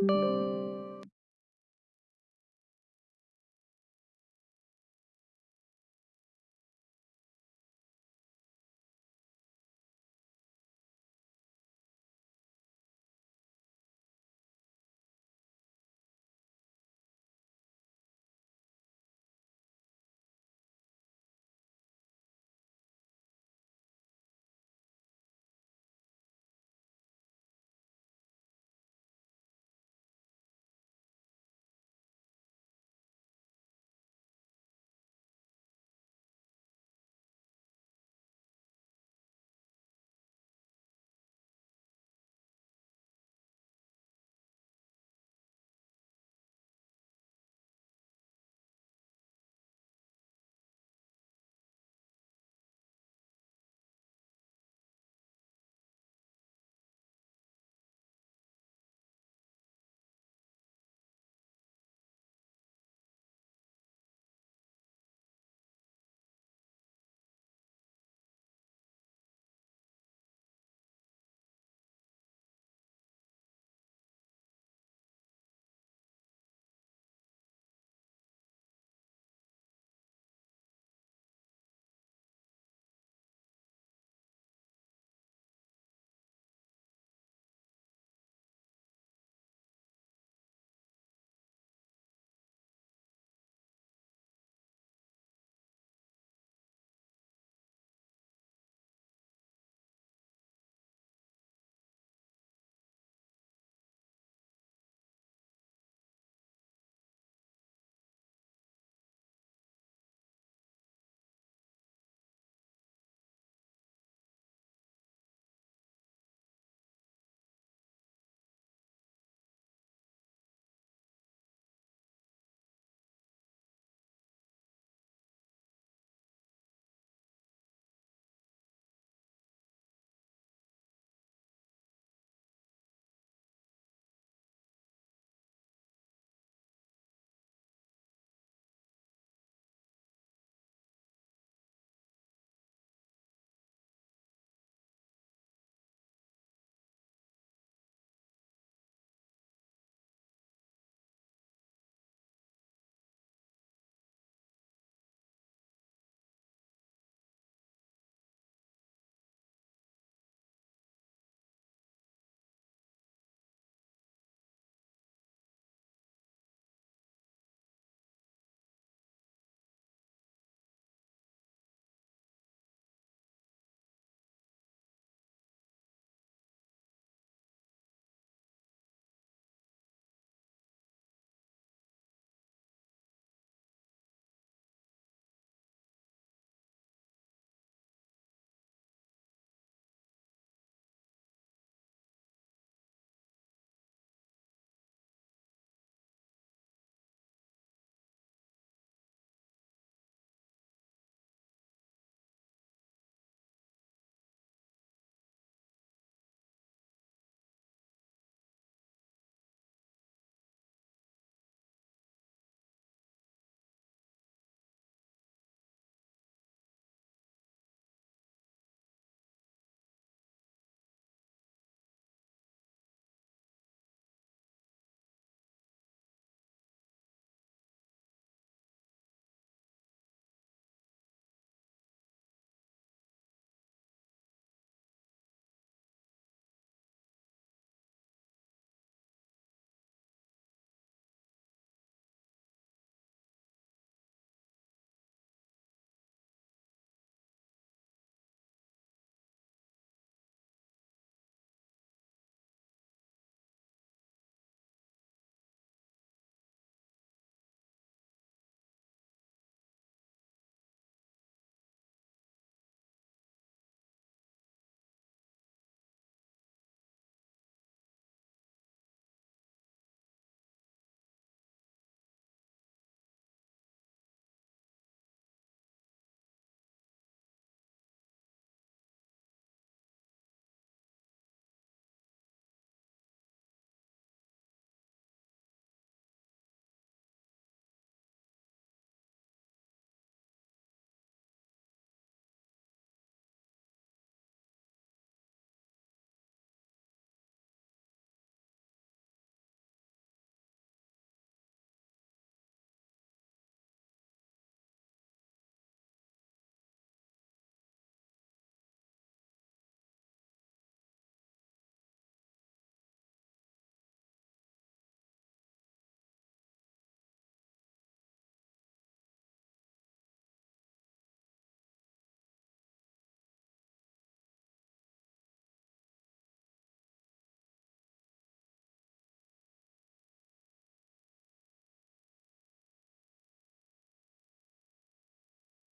Música